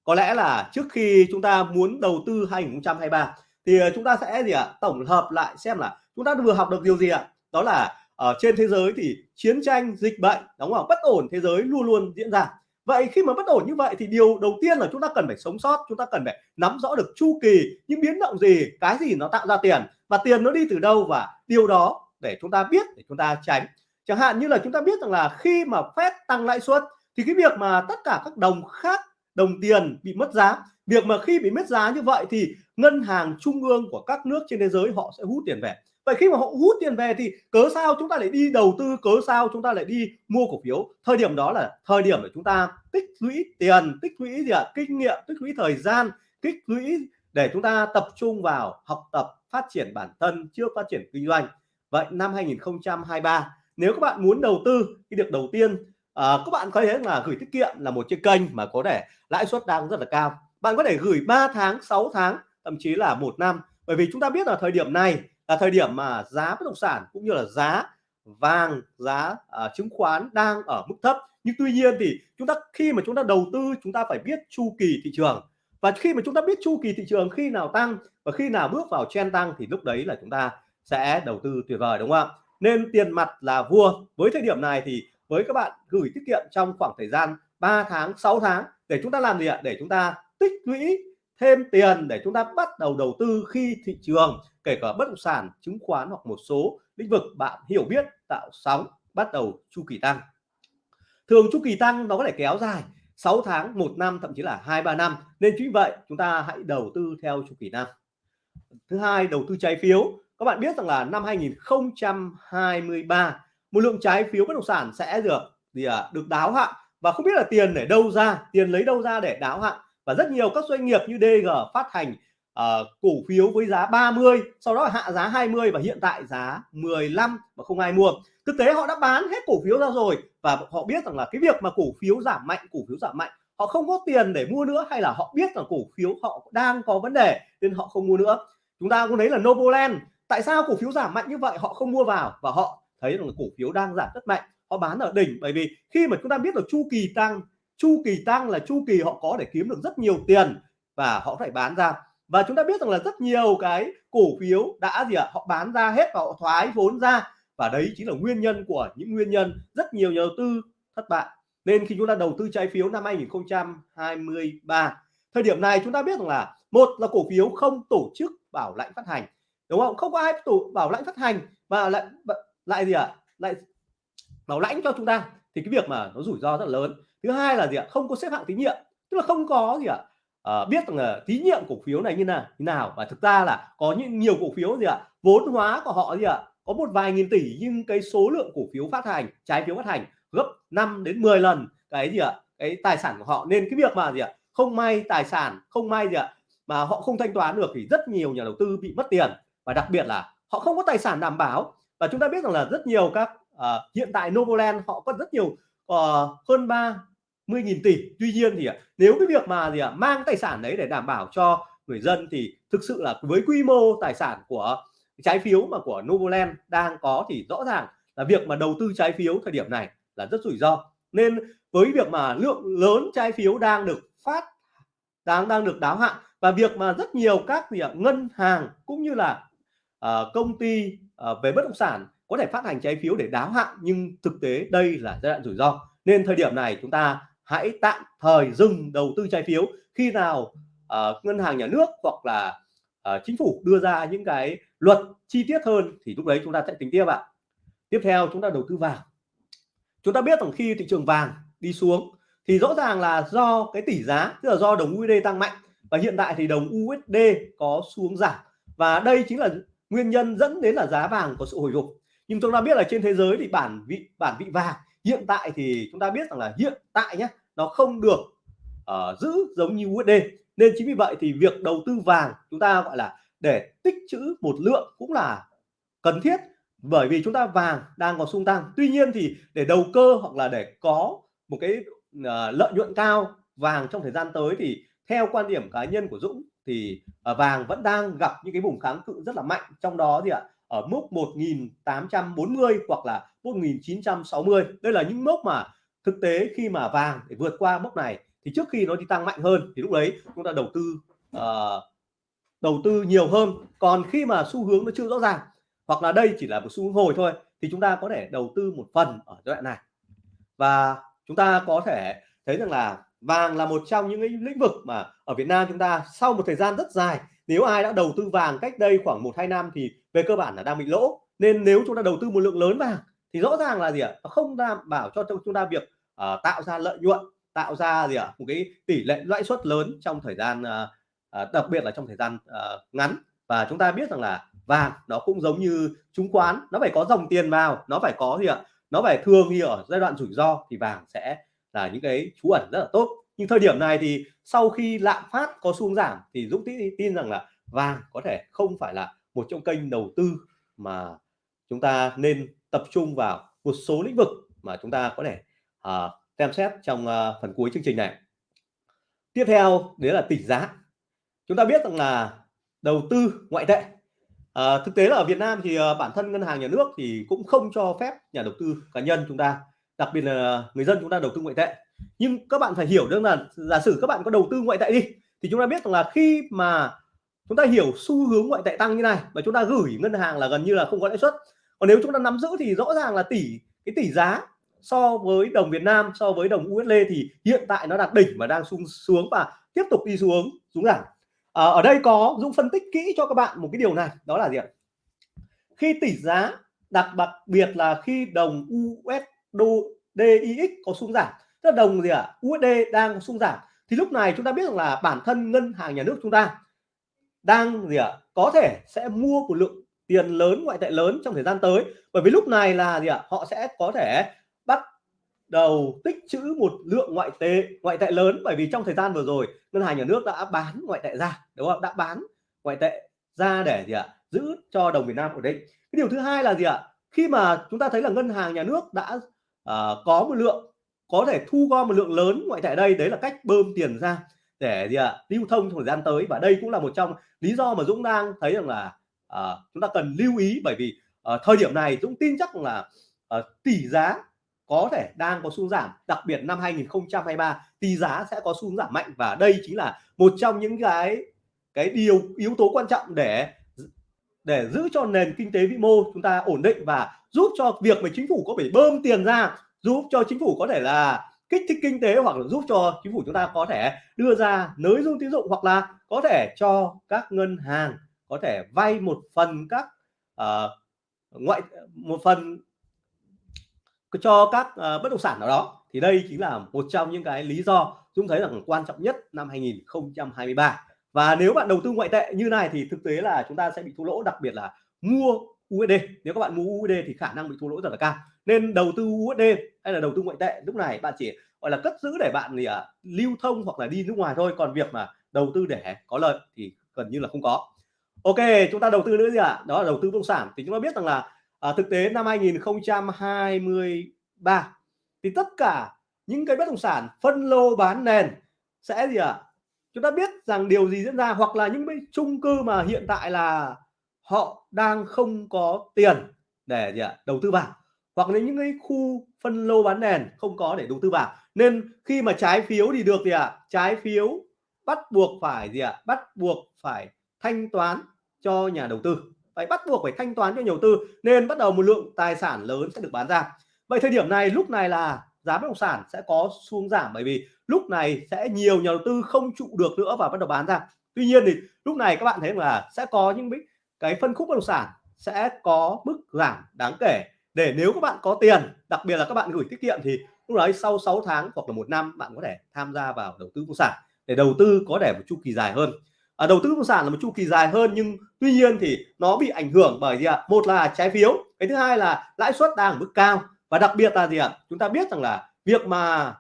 có lẽ là trước khi chúng ta muốn đầu tư 2023 thì ờ, chúng ta sẽ gì ạ? Tổng hợp lại xem là chúng ta vừa học được điều gì ạ? Đó là ở trên thế giới thì chiến tranh, dịch bệnh, đúng không? Bất ổn thế giới luôn luôn diễn ra. Vậy khi mà bất ổn như vậy thì điều đầu tiên là chúng ta cần phải sống sót, chúng ta cần phải nắm rõ được chu kỳ những biến động gì, cái gì nó tạo ra tiền, và tiền nó đi từ đâu, và điều đó để chúng ta biết, để chúng ta tránh. Chẳng hạn như là chúng ta biết rằng là khi mà Fed tăng lãi suất thì cái việc mà tất cả các đồng khác, đồng tiền bị mất giá, việc mà khi bị mất giá như vậy thì ngân hàng trung ương của các nước trên thế giới họ sẽ hút tiền về. Vậy khi mà họ hút tiền về thì cớ sao chúng ta lại đi đầu tư, cớ sao chúng ta lại đi mua cổ phiếu? Thời điểm đó là thời điểm để chúng ta tích lũy tiền, tích lũy gì ạ? À? kinh nghiệm, tích lũy thời gian, tích lũy để chúng ta tập trung vào học tập, phát triển bản thân chưa phát triển kinh doanh vậy năm 2023 nếu các bạn muốn đầu tư cái việc đầu tiên à, các bạn có thể là gửi tiết kiệm là một chiếc kênh mà có thể lãi suất đang rất là cao. Bạn có thể gửi 3 tháng 6 tháng thậm chí là một năm. Bởi vì chúng ta biết là thời điểm này là thời điểm mà giá bất động sản cũng như là giá vàng giá uh, chứng khoán đang ở mức thấp. Nhưng tuy nhiên thì chúng ta khi mà chúng ta đầu tư chúng ta phải biết chu kỳ thị trường. Và khi mà chúng ta biết chu kỳ thị trường khi nào tăng và khi nào bước vào trend tăng thì lúc đấy là chúng ta sẽ đầu tư tuyệt vời, đúng không? Ạ nên tiền mặt là vua. Với thời điểm này thì với các bạn gửi tiết kiệm trong khoảng thời gian 3 tháng 6 tháng để chúng ta làm gì ạ? Để chúng ta tích lũy thêm tiền, để chúng ta bắt đầu đầu tư khi thị trường, kể cả bất động sản, chứng khoán hoặc một số lĩnh vực bạn hiểu biết, tạo sóng, bắt đầu chu kỳ tăng. Thường chu kỳ tăng nó có thể kéo dài 6 tháng, một năm, thậm chí là hai, ba năm. Nên chính vậy chúng ta hãy đầu tư theo chu kỳ năm thứ hai, đầu tư trái phiếu các bạn biết rằng là năm 2023 một lượng trái phiếu bất động sản sẽ được gì à, được đáo hạn. Và không biết là tiền để đâu ra tiền lấy đâu ra để đáo hạn. Và rất nhiều các doanh nghiệp như DG phát hành uh, cổ phiếu với giá 30 sau đó hạ giá 20 và hiện tại giá 15 mà không ai mua. Thực tế họ đã bán hết cổ phiếu ra rồi và họ biết rằng là cái việc mà cổ phiếu giảm mạnh cổ phiếu giảm mạnh họ không có tiền để mua nữa hay là họ biết là cổ phiếu họ đang có vấn đề nên họ không mua nữa. Chúng ta cũng thấy là Novoland tại sao cổ phiếu giảm mạnh như vậy? Họ không mua vào và họ thấy rằng cổ phiếu đang giảm rất mạnh. Họ bán ở đỉnh, bởi vì khi mà chúng ta biết là chu kỳ tăng, chu kỳ tăng là chu kỳ họ có để kiếm được rất nhiều tiền và họ phải bán ra. Và chúng ta biết rằng là rất nhiều cái cổ phiếu đã gì ạ? Họ bán ra hết và họ thoái vốn ra. Và đấy chính là nguyên nhân của những nguyên nhân rất nhiều nhà đầu tư thất bại. Nên khi chúng ta đầu tư trái phiếu năm 2023 thời điểm này chúng ta biết rằng là, một là cổ phiếu không tổ chức bảo lãnh phát hành đúng không? Không có ai tủ bảo lãnh phát hành và lại lại gì ạ? À? lại bảo lãnh cho chúng ta. Thì cái việc mà nó rủi ro rất là lớn. Thứ hai là gì ạ? Không có xếp hạng tín nhiệm. Tức là không có gì ạ? À, biết rằng là tín nhiệm cổ phiếu này như nào như nào. Và thực ra là có những nhiều cổ phiếu gì ạ? Vốn hóa của họ gì ạ? Có một vài nghìn tỷ nhưng cái số lượng cổ phiếu phát hành trái phiếu phát hành gấp 5 đến 10 lần cái gì ạ? Cái tài sản của họ. Nên cái việc mà gì ạ? Không may tài sản không may gì ạ? Mà họ không thanh toán được thì rất nhiều nhà đầu tư bị mất tiền và đặc biệt là họ không có tài sản đảm bảo. Và chúng ta biết rằng là rất nhiều các uh, hiện tại Novoland họ có rất nhiều uh, hơn 30 nghìn tỷ. Tuy nhiên thì nếu cái việc mà gì ạ mang tài sản đấy để đảm bảo cho người dân thì thực sự là với quy mô tài sản của trái phiếu mà của Novoland đang có thì rõ ràng là việc mà đầu tư trái phiếu thời điểm này là rất rủi ro. Nên với việc mà lượng lớn trái phiếu đang được phát đang đang được đáo hạn và việc mà rất nhiều các gì ạ ngân hàng cũng như là uh, công ty uh, về bất động sản có thể phát hành trái phiếu để đáo hạn nhưng thực tế đây là giai đoạn rủi ro. Nên thời điểm này chúng ta hãy tạm thời dừng đầu tư trái phiếu. Khi nào uh, ngân hàng nhà nước hoặc là uh, chính phủ đưa ra những cái luật chi tiết hơn thì lúc đấy chúng ta sẽ tính tiếp ạ. Tiếp theo chúng ta đầu tư vàng. Chúng ta biết rằng khi thị trường vàng đi xuống thì rõ ràng là do cái tỷ giá tức là do đồng USD tăng mạnh và hiện tại thì đồng USD có xuống giảm. Và đây chính là nguyên nhân dẫn đến là giá vàng có sự hồi phục. Nhưng chúng ta biết là trên thế giới thì bản vị bản vị vàng hiện tại thì chúng ta biết rằng là hiện tại nhé nó không được uh, giữ giống như USD nên chính vì vậy thì việc đầu tư vàng chúng ta gọi là để tích trữ một lượng cũng là cần thiết. Bởi vì chúng ta vàng đang có xung tăng. Tuy nhiên thì để đầu cơ hoặc là để có một cái uh, lợi nhuận cao vàng trong thời gian tới thì theo quan điểm cá nhân của Dũng thì ờ, vàng vẫn đang gặp những cái vùng kháng cự rất là mạnh. Trong đó thì ạ ở mốc 1840 hoặc là 1960 đây là những mốc mà thực tế khi mà vàng để vượt qua mốc này thì trước khi nó đi tăng mạnh hơn thì lúc đấy chúng ta đầu tư uh, đầu tư nhiều hơn. Còn khi mà xu hướng nó chưa rõ ràng hoặc là đây chỉ là một xu hướng hồi thôi thì chúng ta có thể đầu tư một phần ở giai đoạn này. Và chúng ta có thể thấy rằng là vàng là một trong những lĩnh vực mà ở Việt Nam chúng ta sau một thời gian rất dài nếu ai đã đầu tư vàng cách đây khoảng một hai năm thì về cơ bản là đang bị lỗ. Nên nếu chúng ta đầu tư một lượng lớn vàng thì rõ ràng là gì ạ? Nó không đảm bảo cho chúng ta việc uh, tạo ra lợi nhuận tạo ra gì ạ? Một cái tỷ lệ lãi suất lớn trong thời gian uh, đặc biệt là trong thời gian uh, ngắn. Và chúng ta biết rằng là vàng nó cũng giống như chứng khoán nó phải có dòng tiền vào nó phải có gì ạ? Nó phải thường thì ở giai đoạn rủi ro thì vàng sẽ là những cái trú ẩn rất là tốt. Nhưng thời điểm này thì sau khi lạm phát có xuống giảm thì Dũng tin, rằng là vàng có thể không phải là một trong kênh đầu tư mà chúng ta nên tập trung vào một số lĩnh vực mà chúng ta có thể uh, xem xét trong uh, phần cuối chương trình này. Tiếp theo đấy là tỷ giá. Chúng ta biết rằng là đầu tư ngoại tệ à, thực tế là ở Việt Nam thì uh, bản thân ngân hàng nhà nước thì cũng không cho phép nhà đầu tư cá nhân chúng ta đặc biệt là người dân chúng ta đầu tư ngoại tệ. Nhưng các bạn phải hiểu rằng là giả sử các bạn có đầu tư ngoại tệ đi thì chúng ta biết rằng là khi mà chúng ta hiểu xu hướng ngoại tệ tăng như này và chúng ta gửi ngân hàng là gần như là không có lãi suất. Còn nếu chúng ta nắm giữ thì rõ ràng là tỷ cái tỷ giá so với đồng Việt Nam so với đồng USD thì hiện tại nó đạt đỉnh và đang xuống xuống và tiếp tục đi xuống xuống giảm. À, ở đây có Dũng phân tích kỹ cho các bạn một cái điều này đó là gì ạ? Khi tỷ giá đặc đặc biệt là khi đồng USD DIX có xuống giảm. Tức là đồng gì ạ? USD đang xuống giảm. Thì lúc này chúng ta biết rằng là bản thân ngân hàng nhà nước chúng ta đang gì ạ? Có thể sẽ mua một lượng tiền lớn, ngoại tệ lớn trong thời gian tới. Bởi vì lúc này là gì ạ? Họ sẽ có thể bắt đầu tích trữ một lượng ngoại tệ ngoại tệ lớn. Bởi vì trong thời gian vừa rồi, ngân hàng nhà nước đã bán ngoại tệ ra, đúng không? Đã bán ngoại tệ ra để gì ạ? Giữ cho đồng Việt Nam ổn định. Cái điều thứ hai là gì ạ? Khi mà chúng ta thấy là ngân hàng nhà nước đã uh, có một lượng có thể thu gom một lượng lớn ngoại tệ đây đấy là cách bơm tiền ra để gì ạ lưu thông trong thời gian tới. Và đây cũng là một trong lý do mà Dũng đang thấy rằng là uh, chúng ta cần lưu ý bởi vì uh, thời điểm này Dũng tin chắc là uh, tỷ giá có thể đang có xu giảm. Đặc biệt năm 2023 tỷ giá sẽ có xu giảm mạnh. Và đây chính là một trong những cái cái điều yếu tố quan trọng để để giữ cho nền kinh tế vĩ mô chúng ta ổn định và giúp cho việc mà chính phủ có thể bơm tiền ra giúp cho chính phủ có thể là kích thích kinh tế hoặc là giúp cho chính phủ chúng ta có thể đưa ra nới dung tín dụng hoặc là có thể cho các ngân hàng có thể vay một phần các uh, ngoại một phần cho các uh, bất động sản nào đó. Thì đây chính là một trong những cái lý do chúng thấy rằng quan trọng nhất năm 2023 và nếu bạn đầu tư ngoại tệ như này thì thực tế là chúng ta sẽ bị thua lỗ đặc biệt là mua USD nếu các bạn mua USD thì khả năng bị thua lỗ rất là cao. Nên đầu tư USD hay là đầu tư ngoại tệ lúc này bạn chỉ gọi là cất giữ để bạn thì à, lưu thông hoặc là đi nước ngoài thôi. Còn việc mà đầu tư để có lợi thì gần như là không có. Ok chúng ta đầu tư nữa gì ạ? À? đó là đầu tư bất động sản. Thì chúng ta biết rằng là à, thực tế năm 2023 thì tất cả những cái bất động sản phân lô bán nền sẽ gì ạ? à? Chúng ta biết rằng điều gì diễn ra, hoặc là những cái chung cư mà hiện tại là họ đang không có tiền để gì ạ, đầu tư vào, hoặc là những cái khu phân lô bán nền không có để đầu tư vào. Nên khi mà trái phiếu thì được gì ạ, trái phiếu bắt buộc phải gì ạ, bắt buộc phải thanh toán cho nhà đầu tư. Phải bắt buộc phải thanh toán cho nhà đầu tư, nên bắt đầu một lượng tài sản lớn sẽ được bán ra. Vậy thời điểm này, lúc này là giá bất động sản sẽ có xuống giảm bởi vì lúc này sẽ nhiều nhà đầu tư không trụ được nữa và bắt đầu bán ra. Tuy nhiên thì lúc này các bạn thấy là sẽ có những cái phân khúc bất động sản sẽ có mức giảm đáng kể. Để nếu các bạn có tiền đặc biệt là các bạn gửi tiết kiệm thì lúc đấy sau 6 tháng hoặc là một năm bạn có thể tham gia vào đầu tư bất động sản để đầu tư có thể một chu kỳ dài hơn. À, đầu tư bất động sản là một chu kỳ dài hơn nhưng tuy nhiên thì nó bị ảnh hưởng bởi gì ạ? Một là trái phiếu cái thứ hai là lãi suất đang ở mức cao và đặc biệt là gì ạ? Chúng ta biết rằng là việc mà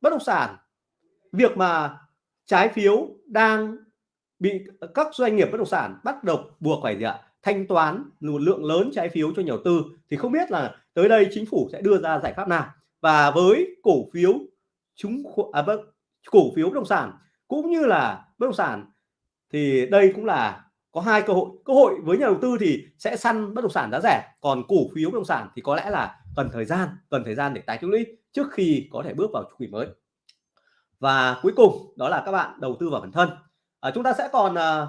bất động sản việc mà trái phiếu đang bị các doanh nghiệp bất động sản bắt đầu buộc phải gì ạ? Thanh toán một lượng lớn trái phiếu cho nhà đầu tư. Thì không biết là tới đây chính phủ sẽ đưa ra giải pháp nào. Và với cổ phiếu chúng à, vâng, cổ phiếu bất động sản cũng như là bất động sản thì đây cũng là có hai cơ hội. Cơ hội với nhà đầu tư thì sẽ săn bất động sản giá rẻ còn cổ phiếu bất động sản thì có lẽ là cần thời gian cần thời gian để tái tích lũy trước khi có thể bước vào chu kỳ mới. Và cuối cùng đó là các bạn đầu tư vào bản thân. À, chúng ta sẽ còn à,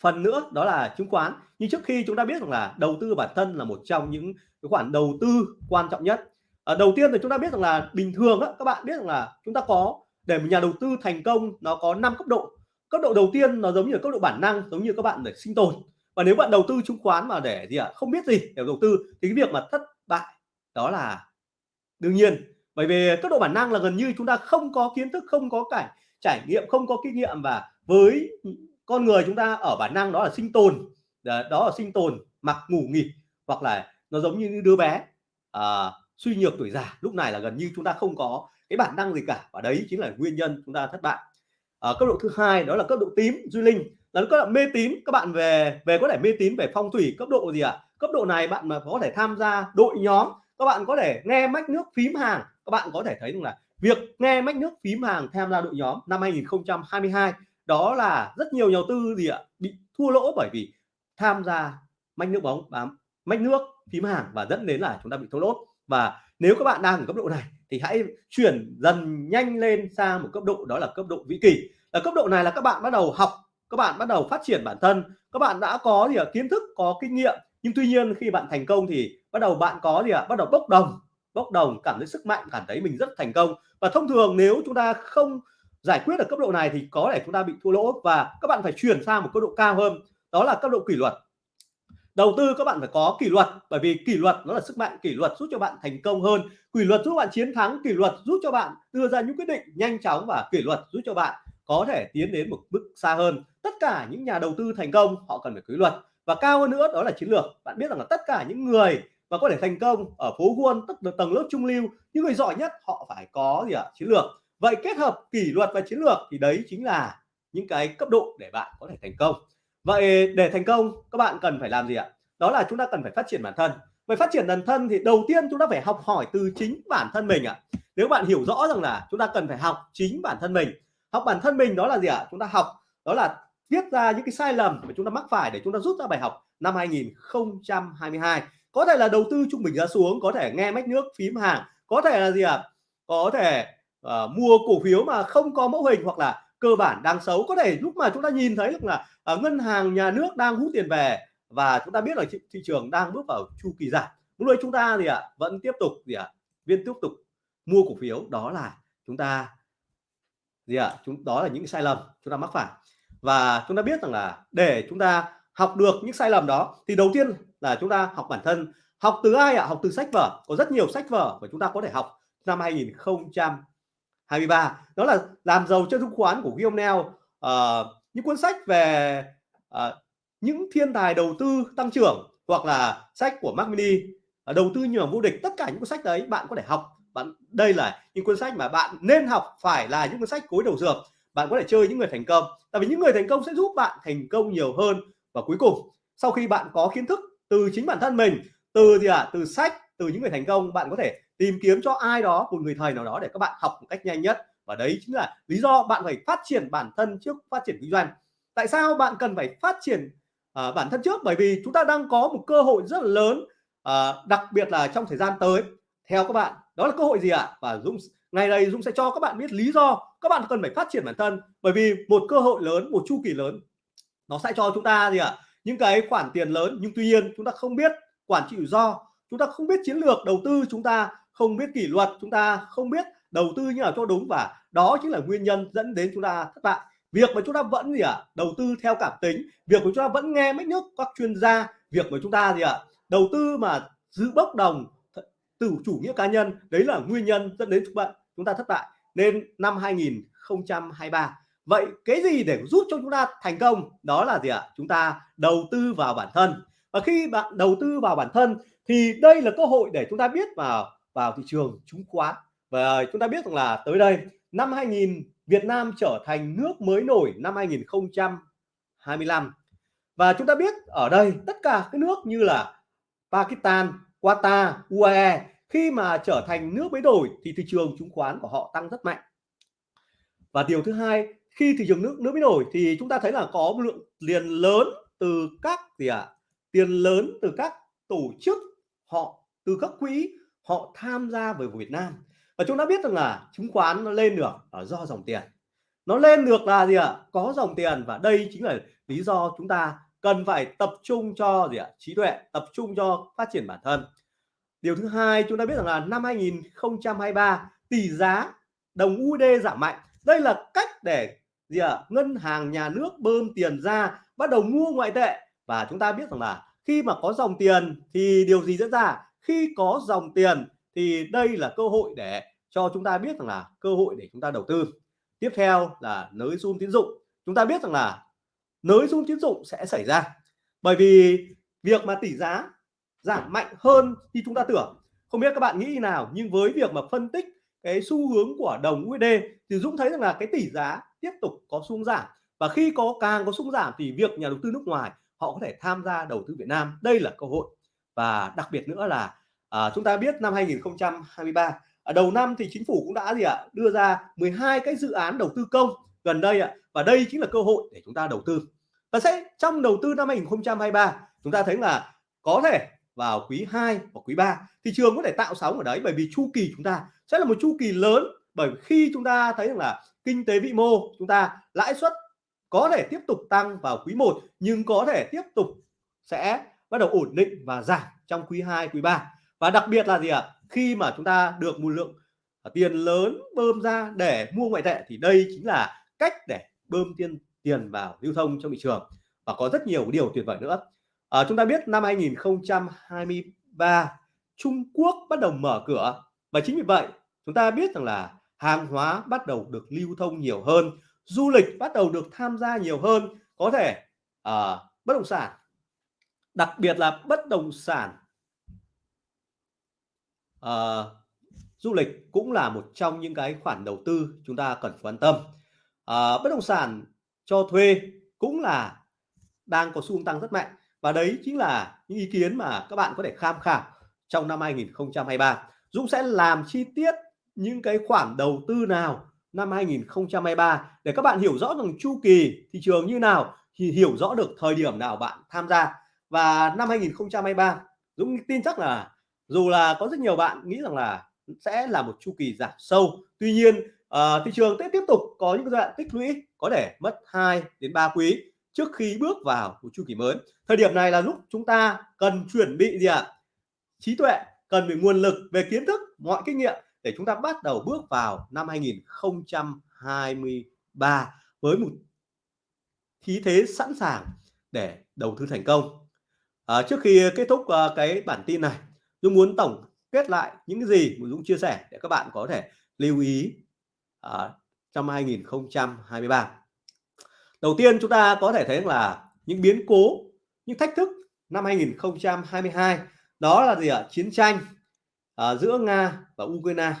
phần nữa đó là chứng khoán. Nhưng trước khi chúng ta biết rằng là đầu tư bản thân là một trong những cái khoản đầu tư quan trọng nhất. À, đầu tiên thì chúng ta biết rằng là bình thường á, các bạn biết rằng là chúng ta có để một nhà đầu tư thành công nó có 5 cấp độ. Cấp độ đầu tiên nó giống như cấp độ bản năng giống như các bạn để sinh tồn. Và nếu bạn đầu tư chứng khoán mà để gì ạ à, không biết gì để đầu tư thì cái việc mà thất bại đó là đương nhiên. Bởi vì cấp độ bản năng là gần như chúng ta không có kiến thức không có cảnh trải nghiệm không có kinh nghiệm và với con người chúng ta ở bản năng đó là sinh tồn. Đó là sinh tồn mặc ngủ nghỉ hoặc là nó giống như đứa bé à, suy nhược tuổi già. Lúc này là gần như chúng ta không có cái bản năng gì cả và đấy chính là nguyên nhân chúng ta thất bại. Ở cấp độ thứ hai đó là cấp độ tím duy linh là cấp mê tín. Các bạn về về có thể mê tín về phong thủy cấp độ gì ạ? À? cấp độ này bạn mà có thể tham gia đội nhóm, các bạn có thể nghe mách nước phím hàng. Các bạn có thể thấy rằng là việc nghe mách nước phím hàng tham gia đội nhóm năm 2022 đó là rất nhiều nhà đầu tư gì ạ? Bị thua lỗ bởi vì tham gia mách nước bóng, bám mách nước phím hàng và dẫn đến là chúng ta bị thua lỗ. Và nếu các bạn đang ở cấp độ này thì hãy chuyển dần nhanh lên sang một cấp độ, đó là cấp độ vĩ kỳ. Ở cấp độ này là các bạn bắt đầu học các bạn bắt đầu phát triển bản thân. Các bạn đã có gì ạ, kiến thức có kinh nghiệm. Nhưng tuy nhiên khi bạn thành công thì bắt đầu bạn có gì ạ? Bắt đầu bốc đồng. Bốc đồng cảm thấy sức mạnh cảm thấy mình rất thành công. Và thông thường nếu chúng ta không giải quyết ở cấp độ này thì có thể chúng ta bị thua lỗ. Và các bạn phải chuyển sang một cấp độ cao hơn. Đó là cấp độ kỷ luật. Đầu tư các bạn phải có kỷ luật. Bởi vì kỷ luật nó là sức mạnh. Kỷ luật giúp cho bạn thành công hơn. Kỷ luật giúp bạn chiến thắng. Kỷ luật giúp cho bạn đưa ra những quyết định nhanh chóng và kỷ luật giúp cho bạn có thể tiến đến một bước xa hơn. Tất cả những nhà đầu tư thành công, họ cần phải kỷ luật. Và cao hơn nữa, đó là chiến lược. Bạn biết rằng là tất cả những người mà có thể thành công ở phố Wall tức là tầng lớp trung lưu, những người giỏi nhất, họ phải có gì ạ? À? chiến lược. Vậy kết hợp kỷ luật và chiến lược thì đấy chính là những cái cấp độ để bạn có thể thành công. Vậy để thành công, các bạn cần phải làm gì ạ? Đó là chúng ta cần phải phát triển bản thân. Về phát triển bản thân thì đầu tiên chúng ta phải học hỏi từ chính bản thân mình ạ. Nếu bạn hiểu rõ rằng là chúng ta cần phải học chính bản thân mình học bản thân mình đó là gì ạ? Chúng ta học đó là viết ra những cái sai lầm mà chúng ta mắc phải để chúng ta rút ra bài học năm 2022 có thể là đầu tư trung bình ra xuống có thể nghe mách nước phím hàng có thể là gì ạ? Có thể uh, mua cổ phiếu mà không có mẫu hình hoặc là cơ bản đang xấu. Có thể lúc mà chúng ta nhìn thấy được là uh, ngân hàng nhà nước đang hút tiền về và chúng ta biết là thị, thị trường đang bước vào chu kỳ giảm. Lúc đấy chúng ta gì ạ? Vẫn tiếp tục gì ạ? Viên tiếp tục mua cổ phiếu. Đó là chúng ta gì ạ? Chúng đó là những sai lầm chúng ta mắc phải. Và chúng ta biết rằng là để chúng ta học được những sai lầm đó thì đầu tiên là chúng ta học bản thân. Học từ ai ạ? Học từ sách vở. Có rất nhiều sách vở mà chúng ta có thể học năm 2023 đó là làm giàu cho chứng khoán của Guillaume Neal ờ, uh, những cuốn sách về uh, những thiên tài đầu tư tăng trưởng hoặc là sách của Mark Mini uh, đầu tư nhường vô địch tất cả những cuốn sách đấy bạn có thể học bạn đây là những cuốn sách mà bạn nên học phải là những cuốn sách cối đầu dược. Bạn có thể chơi những người thành công tại vì những người thành công sẽ giúp bạn thành công nhiều hơn. Và cuối cùng sau khi bạn có kiến thức từ chính bản thân mình từ gì ạ à, từ sách từ những người thành công bạn có thể tìm kiếm cho ai đó một người thầy nào đó để các bạn học một cách nhanh nhất. Và đấy chính là lý do bạn phải phát triển bản thân trước phát triển kinh doanh. Tại sao bạn cần phải phát triển à, bản thân trước? Bởi vì chúng ta đang có một cơ hội rất là lớn à, đặc biệt là trong thời gian tới. Theo các bạn đó là cơ hội gì ạ? À? và Dũng ngày này Dũng sẽ cho các bạn biết lý do các bạn cần phải phát triển bản thân. Bởi vì một cơ hội lớn, một chu kỳ lớn, nó sẽ cho chúng ta gì ạ? À? những cái khoản tiền lớn. Nhưng tuy nhiên, chúng ta không biết quản trị rủi ro. Chúng ta không biết chiến lược đầu tư. Chúng ta không biết kỷ luật. Chúng ta không biết đầu tư như nào cho đúng. Và đó chính là nguyên nhân dẫn đến chúng ta thất bại. Việc mà chúng ta vẫn gì ạ? À? đầu tư theo cảm tính. Việc của chúng ta vẫn nghe mấy nước các chuyên gia. Việc của chúng ta gì ạ? À? đầu tư mà giữ bốc đồng từ chủ nghĩa cá nhân đấy là nguyên nhân dẫn đến chúng bạn chúng ta thất bại. Nên năm 2023 vậy cái gì để giúp cho chúng ta thành công? Đó là gì ạ? Chúng ta đầu tư vào bản thân. Và khi bạn đầu tư vào bản thân thì đây là cơ hội để chúng ta biết vào vào thị trường chứng khoán. Và chúng ta biết rằng là tới đây năm 2000 Việt Nam trở thành nước mới nổi năm 2025 và chúng ta biết ở đây tất cả các nước như là Pakistan, Qatar, UAE khi mà trở thành nước mới đổi thì thị trường chứng khoán của họ tăng rất mạnh. Và điều thứ hai khi thị trường nước nước mới đổi thì chúng ta thấy là có một lượng tiền lớn từ các gì ạ? À, tiền lớn từ các tổ chức họ từ các quỹ họ tham gia về Việt Nam. Và chúng ta biết rằng là chứng khoán nó lên được là do dòng tiền. Nó lên được là gì ạ? À? có dòng tiền và đây chính là lý do chúng ta cần phải tập trung cho gì ạ? Trí tuệ, tập trung cho phát triển bản thân. Điều thứ hai chúng ta biết rằng là năm 2023 tỷ giá đồng USD giảm mạnh. Đây là cách để gì ạ? Ngân hàng nhà nước bơm tiền ra, bắt đầu mua ngoại tệ. Và chúng ta biết rằng là khi mà có dòng tiền thì điều gì diễn ra? Khi có dòng tiền thì đây là cơ hội để cho chúng ta biết rằng là cơ hội để chúng ta đầu tư. Tiếp theo là nới zoom tín dụng. Chúng ta biết rằng là nới dung tín dụng sẽ xảy ra. Bởi vì việc mà tỷ giá giảm mạnh hơn thì chúng ta tưởng không biết các bạn nghĩ nào nhưng với việc mà phân tích cái xu hướng của đồng USD thì Dũng thấy rằng là cái tỷ giá tiếp tục có xu giảm. Và khi có càng có xu giảm thì việc nhà đầu tư nước ngoài họ có thể tham gia đầu tư Việt Nam. Đây là cơ hội. Và đặc biệt nữa là à, chúng ta biết năm 2023 ở à, đầu năm thì chính phủ cũng đã gì ạ? Đưa ra 12 cái dự án đầu tư công. Gần đây ạ và đây chính là cơ hội để chúng ta đầu tư. Và sẽ trong đầu tư năm 2023 chúng ta thấy là có thể vào quý 2 và quý 3 thị trường có thể tạo sóng ở đấy bởi vì chu kỳ chúng ta sẽ là một chu kỳ lớn. Bởi khi chúng ta thấy rằng là kinh tế vĩ mô chúng ta lãi suất có thể tiếp tục tăng vào quý 1 nhưng có thể tiếp tục sẽ bắt đầu ổn định và giảm trong quý 2 quý 3 và đặc biệt là gì ạ? Khi mà chúng ta được một lượng tiền lớn bơm ra để mua ngoại tệ thì đây chính là cách để bơm tiền tiền vào lưu thông trong thị trường. Và có rất nhiều điều tuyệt vời nữa. À, chúng ta biết năm 2023 Trung Quốc bắt đầu mở cửa. Và chính vì vậy chúng ta biết rằng là hàng hóa bắt đầu được lưu thông nhiều hơn du lịch bắt đầu được tham gia nhiều hơn. Có thể à, bất động sản đặc biệt là bất động sản à, du lịch cũng là một trong những cái khoản đầu tư chúng ta cần quan tâm uh, bất động sản cho thuê cũng là đang có xu hướng tăng rất mạnh. Và đấy chính là những ý kiến mà các bạn có thể tham khảo trong năm 2023 Dũng sẽ làm chi tiết những cái khoản đầu tư nào năm 2023 để các bạn hiểu rõ rằng chu kỳ thị trường như nào thì hiểu rõ được thời điểm nào bạn tham gia. Và năm 2023 Dũng tin chắc là dù là có rất nhiều bạn nghĩ rằng là sẽ là một chu kỳ giảm sâu. Tuy nhiên Ờ, thị trường sẽ tiếp tục có những giai đoạn tích lũy có thể mất 2 đến 3 quý trước khi bước vào một chu kỳ mới thời điểm này là lúc chúng ta cần chuẩn bị gì ạ à? trí tuệ cần về nguồn lực về kiến thức mọi kinh nghiệm để chúng ta bắt đầu bước vào năm 2023 với một khí thế sẵn sàng để đầu tư thành công à, trước khi kết thúc uh, cái bản tin này Dũng muốn tổng kết lại những cái gì mà Dũng chia sẻ để các bạn có thể lưu ý à, trong 2023 đầu tiên chúng ta có thể thấy là những biến cố những thách thức năm 2022 đó là gì ạ? Chiến tranh à, giữa Nga và Ukraine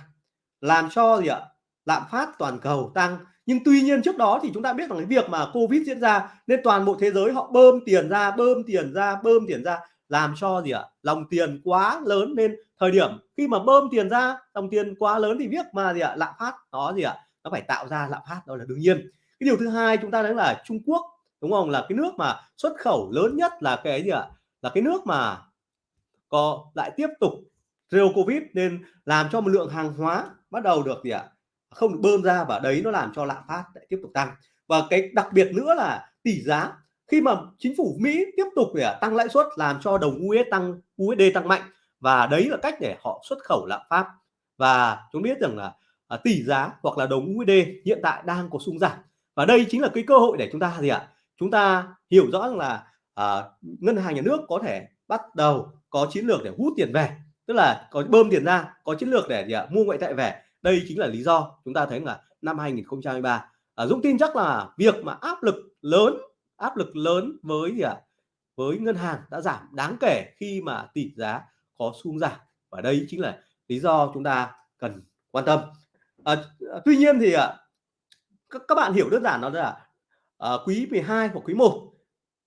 làm cho gì ạ? Lạm phát toàn cầu tăng. Nhưng tuy nhiên trước đó thì chúng ta biết rằng cái việc mà Covid diễn ra nên toàn bộ thế giới họ bơm tiền ra bơm tiền ra bơm tiền ra làm cho gì ạ? Lòng tiền quá lớn nên thời điểm khi mà bơm tiền ra dòng tiền quá lớn thì việc mà gì ạ? Lạm phát. Nó gì ạ? Nó phải tạo ra lạm phát, đó là đương nhiên. Cái điều thứ hai chúng ta nói là Trung Quốc, đúng không? Là cái nước mà xuất khẩu lớn nhất là cái gì ạ? Là cái nước mà có lại tiếp tục rêu covid nên làm cho một lượng hàng hóa bắt đầu được gì ạ? Không được bơm ra và đấy nó làm cho lạm phát lại tiếp tục tăng. Và cái đặc biệt nữa là tỷ giá khi mà chính phủ Mỹ tiếp tục để à, tăng lãi suất làm cho đồng USD tăng USD tăng mạnh và đấy là cách để họ xuất khẩu lạm phát. Và chúng biết rằng là à, tỷ giá hoặc là đồng USD hiện tại đang có xung giảm. Và đây chính là cái cơ hội để chúng ta gì ạ? Chúng ta hiểu rõ rằng là à, ngân hàng nhà nước có thể bắt đầu có chiến lược để hút tiền về. Tức là có bơm tiền ra có chiến lược để gì ạ? Mua ngoại tệ về. Đây chính là lý do chúng ta thấy là năm 2023 à, Dũng tin chắc là việc mà áp lực lớn áp lực lớn với gì ạ? Với ngân hàng đã giảm đáng kể khi mà tỷ giá có xung giảm. Và đây chính là lý do chúng ta cần quan tâm. À, à tuy nhiên thì à, các, các bạn hiểu đơn giản đó là à, quý 12 hoặc quý 1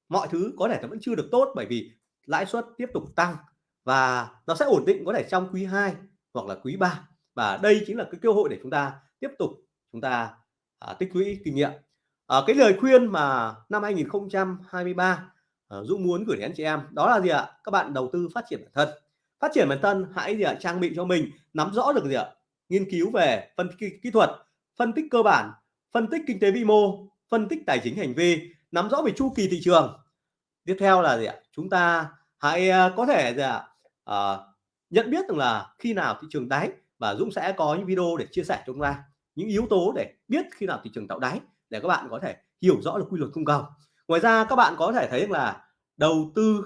mọi thứ có thể nó vẫn chưa được tốt bởi vì lãi suất tiếp tục tăng và nó sẽ ổn định có thể trong quý 2 hoặc là quý 3 và đây chính là cái cơ hội để chúng ta tiếp tục chúng ta à, tích lũy kinh nghiệm à, cái lời khuyên mà năm 2023 à, ờ, Dũng muốn gửi đến anh chị em đó là gì ạ? Các bạn đầu tư phát triển bản thân. Phát triển bản thân hãy gì ạ? Trang bị cho mình nắm rõ được gì ạ? Nghiên cứu về phân tích kỹ thuật phân tích cơ bản phân tích kinh tế vĩ mô phân tích tài chính hành vi nắm rõ về chu kỳ thị trường. Tiếp theo là gì ạ? Chúng ta hãy ờ, có thể gì ạ? À, nhận biết rằng là khi nào thị trường đáy và Dũng sẽ có những video để chia sẻ cho chúng ta những yếu tố để biết khi nào thị trường tạo đáy để các bạn có thể hiểu rõ được quy luật cung cầu. Ngoài ra các bạn có thể thấy là đầu tư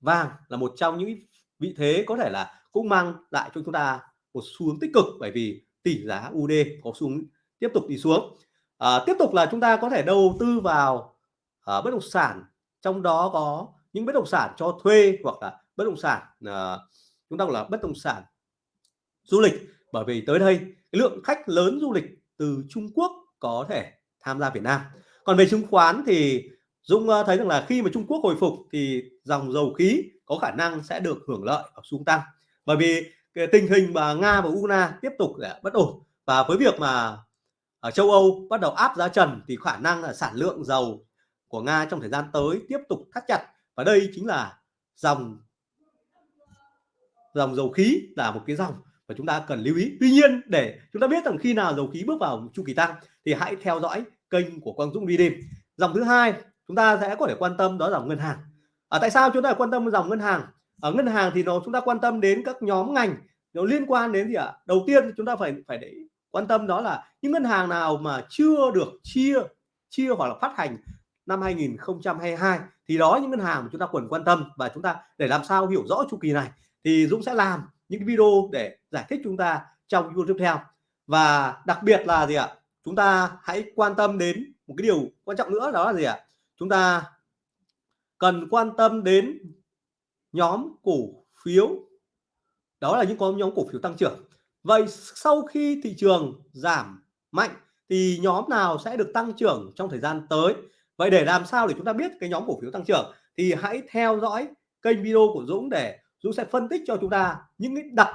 vàng là một trong những vị thế có thể là cũng mang lại cho chúng ta một xu hướng tích cực bởi vì tỷ giá UD có xu hướng tiếp tục đi xuống. À, tiếp tục là chúng ta có thể đầu tư vào à, bất động sản trong đó có những bất động sản cho thuê hoặc là bất động sản à, chúng ta gọi là bất động sản du lịch. Bởi vì tới đây cái lượng khách lớn du lịch từ Trung Quốc có thể tham gia Việt Nam. Còn về chứng khoán thì Dũng ờ, thấy rằng là khi mà Trung Quốc hồi phục thì dòng dầu khí có khả năng sẽ được hưởng lợi ở xung tăng. Bởi vì cái tình hình mà Nga và Ukraine tiếp tục bất ổn và với việc mà ở châu Âu bắt đầu áp giá trần thì khả năng là sản lượng dầu của Nga trong thời gian tới tiếp tục thắt chặt. Và đây chính là dòng dòng dầu khí là một cái dòng và chúng ta cần lưu ý. Tuy nhiên để chúng ta biết rằng khi nào dầu khí bước vào chu kỳ tăng thì hãy theo dõi kênh của Quang Dũng đi đêm. Dòng thứ hai chúng ta sẽ có thể quan tâm đó là dòng ngân hàng. À, tại sao chúng ta quan tâm dòng ngân hàng? Ở ngân hàng thì nó chúng ta quan tâm đến các nhóm ngành nó liên quan đến gì ạ? À? đầu tiên chúng ta phải phải để quan tâm đó là những ngân hàng nào mà chưa được chia chia hoặc là phát hành năm 2022 thì đó những ngân hàng mà chúng ta cần quan tâm và chúng ta để làm sao hiểu rõ chu kỳ này thì Dũng sẽ làm những video để giải thích chúng ta trong video tiếp theo. Và đặc biệt là gì ạ? Chúng ta hãy quan tâm đến một cái điều quan trọng nữa, đó là gì ạ? Chúng ta cần quan tâm đến nhóm cổ phiếu. Đó là những có nhóm cổ phiếu tăng trưởng. Vậy sau khi thị trường giảm mạnh thì nhóm nào sẽ được tăng trưởng trong thời gian tới? Vậy để làm sao để chúng ta biết cái nhóm cổ phiếu tăng trưởng thì hãy theo dõi kênh video của Dũng để Dũng sẽ phân tích cho chúng ta những cái đặc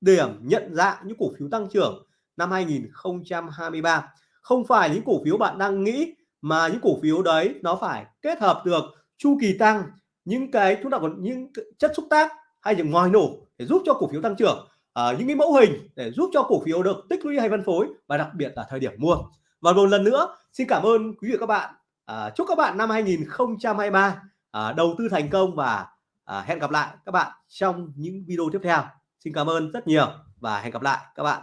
điểm nhận dạng những cổ phiếu tăng trưởng năm 2023 không phải những cổ phiếu bạn đang nghĩ mà những cổ phiếu đấy nó phải kết hợp được chu kỳ tăng những cái chúng ta còn những chất xúc tác hay những ngoài nổ để giúp cho cổ phiếu tăng trưởng à, những cái mẫu hình để giúp cho cổ phiếu được tích lũy hay phân phối và đặc biệt là thời điểm mua. Và một lần nữa xin cảm ơn quý vị và các bạn. À, chúc các bạn năm 2023 à, đầu tư thành công và à, hẹn gặp lại các bạn trong những video tiếp theo. Xin cảm ơn rất nhiều và hẹn gặp lại các bạn.